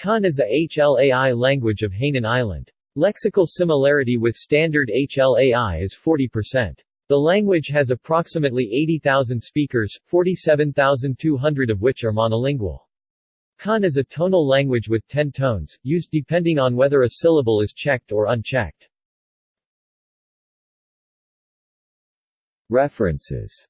Kan is a HLAI language of Hainan Island. Lexical similarity with standard HLAI is 40%. The language has approximately 80,000 speakers, 47,200 of which are monolingual. Kan is a tonal language with 10 tones, used depending on whether a syllable is checked or unchecked. References